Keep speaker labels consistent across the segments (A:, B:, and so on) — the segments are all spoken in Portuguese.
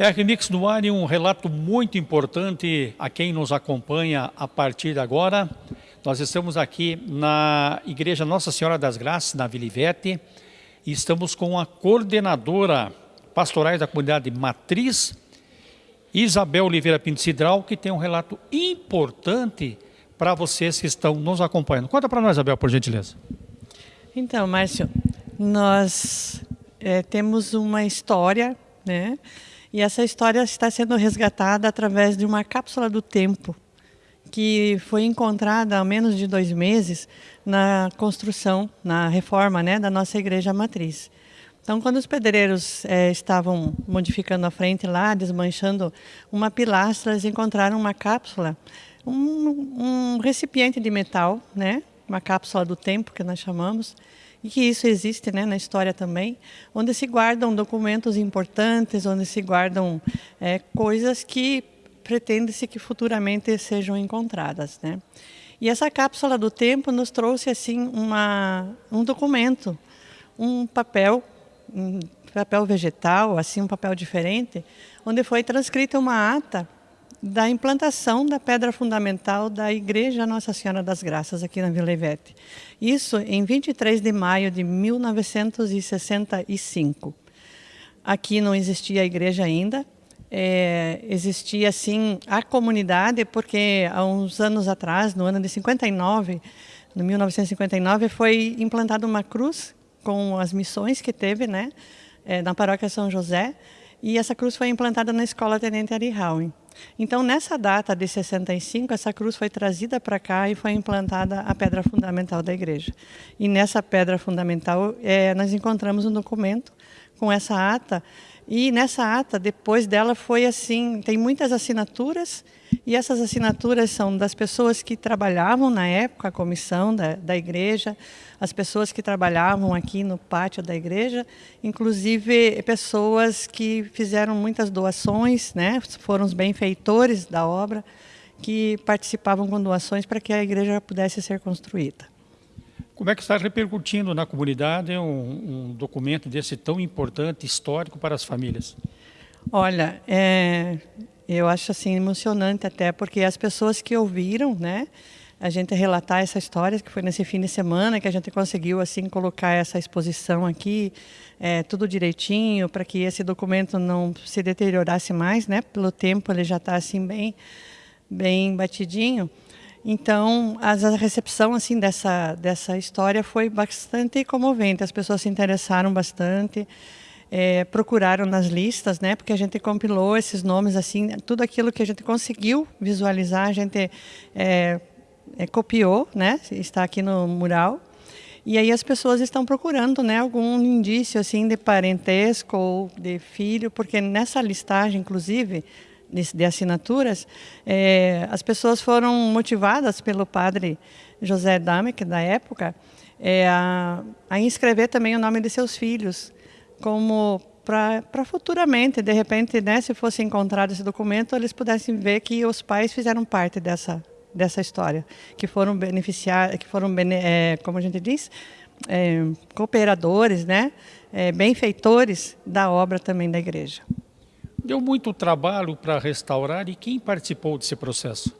A: É Remix no ar um relato muito importante a quem nos acompanha a partir de agora. Nós estamos aqui na Igreja Nossa Senhora das Graças, na Vila Ivete, e estamos com a coordenadora pastorais da comunidade Matriz, Isabel Oliveira Pinto Cidral, que tem um relato importante para vocês que estão nos acompanhando. Conta para nós, Isabel, por gentileza.
B: Então, Márcio, nós é, temos uma história, né? E essa história está sendo resgatada através de uma cápsula do tempo que foi encontrada há menos de dois meses na construção, na reforma né, da nossa igreja matriz. Então, quando os pedreiros é, estavam modificando a frente lá, desmanchando uma pilastra, eles encontraram uma cápsula, um, um recipiente de metal, né, uma cápsula do tempo que nós chamamos, e que isso existe né, na história também, onde se guardam documentos importantes, onde se guardam é, coisas que pretende-se que futuramente sejam encontradas. Né? E essa cápsula do tempo nos trouxe assim uma, um documento, um papel, um papel vegetal, assim um papel diferente, onde foi transcrita uma ata da implantação da pedra fundamental da Igreja Nossa Senhora das Graças, aqui na Vila Ivete. Isso em 23 de maio de 1965. Aqui não existia igreja ainda, é, existia sim a comunidade, porque há uns anos atrás, no ano de 59, no 1959, foi implantada uma cruz com as missões que teve né, é, na paróquia São José, e essa cruz foi implantada na escola Tenente Ari Howen. Então, nessa data de 65, essa cruz foi trazida para cá e foi implantada a pedra fundamental da igreja. E nessa pedra fundamental, é, nós encontramos um documento com essa ata. E nessa ata, depois dela, foi assim: tem muitas assinaturas e essas assinaturas são das pessoas que trabalhavam na época, a comissão da, da igreja, as pessoas que trabalhavam aqui no pátio da igreja, inclusive pessoas que fizeram muitas doações, né? foram os benfeitores da obra, que participavam com doações para que a igreja pudesse ser construída.
A: Como é que está repercutindo na comunidade um, um documento desse tão importante, histórico para as famílias?
B: Olha, é, eu acho assim emocionante até porque as pessoas que ouviram, né, a gente relatar essa história que foi nesse fim de semana que a gente conseguiu assim colocar essa exposição aqui, é, tudo direitinho para que esse documento não se deteriorasse mais, né? Pelo tempo ele já está assim bem, bem batidinho. Então a recepção assim dessa dessa história foi bastante comovente. As pessoas se interessaram bastante é, procuraram nas listas, né? Porque a gente compilou esses nomes assim, tudo aquilo que a gente conseguiu visualizar, a gente é, é, copiou, né? Está aqui no mural. E aí as pessoas estão procurando, né, algum indício assim de parentesco ou de filho, porque nessa listagem, inclusive, de assinaturas, é, as pessoas foram motivadas pelo padre José Damek, da época, é, a, a inscrever também o nome de seus filhos como para futuramente, de repente, né, se fosse encontrado esse documento, eles pudessem ver que os pais fizeram parte dessa dessa história, que foram beneficiar, que foram, é, como a gente diz, é, cooperadores, né, é, benfeitores da obra também da igreja.
A: Deu muito trabalho para restaurar e quem participou desse processo?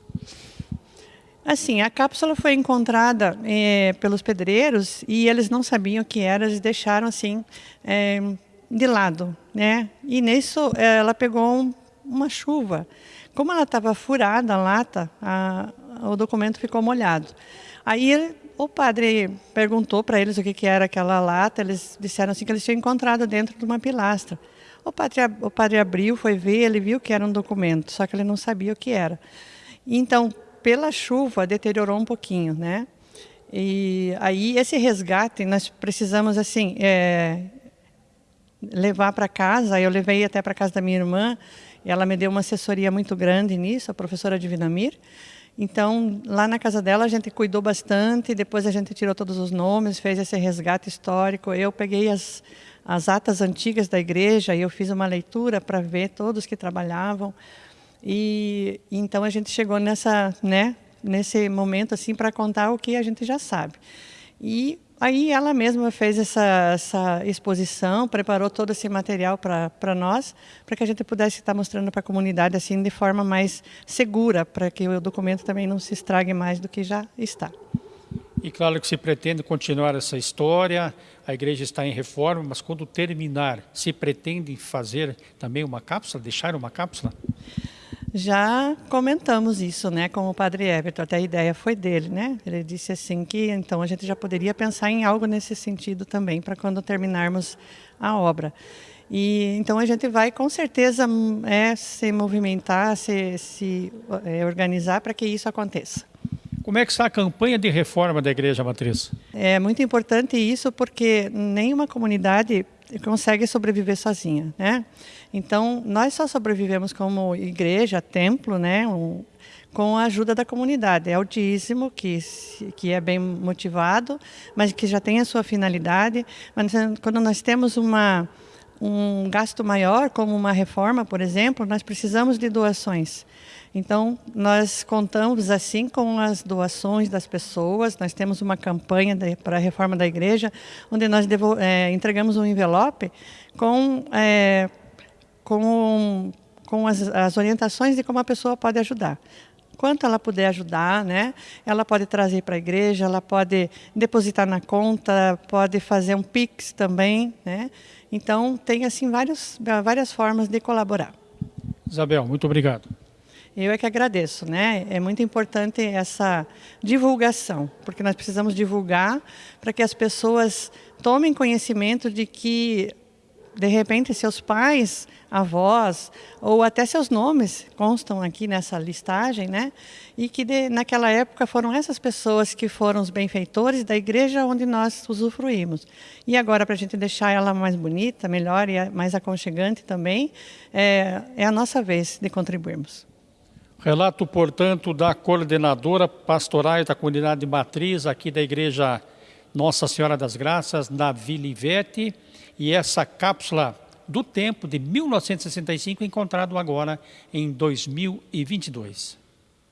B: Assim, a cápsula foi encontrada é, pelos pedreiros e eles não sabiam o que era, eles deixaram assim é, de lado, né? E nisso ela pegou um, uma chuva. Como ela estava furada a lata, a, o documento ficou molhado. Aí o padre perguntou para eles o que, que era aquela lata, eles disseram assim que eles tinham encontrado dentro de uma pilastra. O padre, o padre abriu, foi ver, ele viu que era um documento, só que ele não sabia o que era. Então, pela chuva deteriorou um pouquinho, né? E aí esse resgate nós precisamos assim é, levar para casa. Eu levei até para casa da minha irmã. Ela me deu uma assessoria muito grande nisso, a professora Divinamir. Então, lá na casa dela, a gente cuidou bastante, depois a gente tirou todos os nomes, fez esse resgate histórico. Eu peguei as, as atas antigas da igreja e eu fiz uma leitura para ver todos que trabalhavam. E então a gente chegou nessa, né, nesse momento assim para contar o que a gente já sabe. E Aí ela mesma fez essa, essa exposição, preparou todo esse material para nós, para que a gente pudesse estar mostrando para a comunidade assim de forma mais segura, para que o documento também não se estrague mais do que já está.
A: E claro que se pretende continuar essa história, a igreja está em reforma, mas quando terminar, se pretende fazer também uma cápsula, deixar uma cápsula?
B: Já comentamos isso, né, com o Padre Everton, até a ideia foi dele, né? Ele disse assim que então a gente já poderia pensar em algo nesse sentido também para quando terminarmos a obra. E então a gente vai com certeza é, se movimentar, se, se é, organizar para que isso aconteça.
A: Como é que está a campanha de reforma da Igreja Matriz?
B: É muito importante isso porque nenhuma comunidade consegue sobreviver sozinha, né? Então, nós só sobrevivemos como igreja, templo, né? Um, com a ajuda da comunidade. É o dízimo, que, que é bem motivado, mas que já tem a sua finalidade. Mas quando nós temos uma, um gasto maior, como uma reforma, por exemplo, nós precisamos de doações. Então, nós contamos assim com as doações das pessoas. Nós temos uma campanha para a reforma da igreja, onde nós devo, é, entregamos um envelope com, é, com, com as, as orientações de como a pessoa pode ajudar quanto ela puder ajudar, né? Ela pode trazer para a igreja, ela pode depositar na conta, pode fazer um pix também, né? Então tem assim vários, várias formas de colaborar.
A: Isabel, muito obrigado.
B: Eu é que agradeço, né? É muito importante essa divulgação, porque nós precisamos divulgar para que as pessoas tomem conhecimento de que de repente seus pais, avós ou até seus nomes constam aqui nessa listagem, né? E que de, naquela época foram essas pessoas que foram os benfeitores da igreja onde nós usufruímos. E agora para a gente deixar ela mais bonita, melhor e mais aconchegante também, é, é a nossa vez de contribuirmos.
A: Relato, portanto, da coordenadora pastoral da comunidade matriz aqui da Igreja Nossa Senhora das Graças, na Vila Ivete, e essa cápsula do tempo de 1965 encontrado agora em 2022.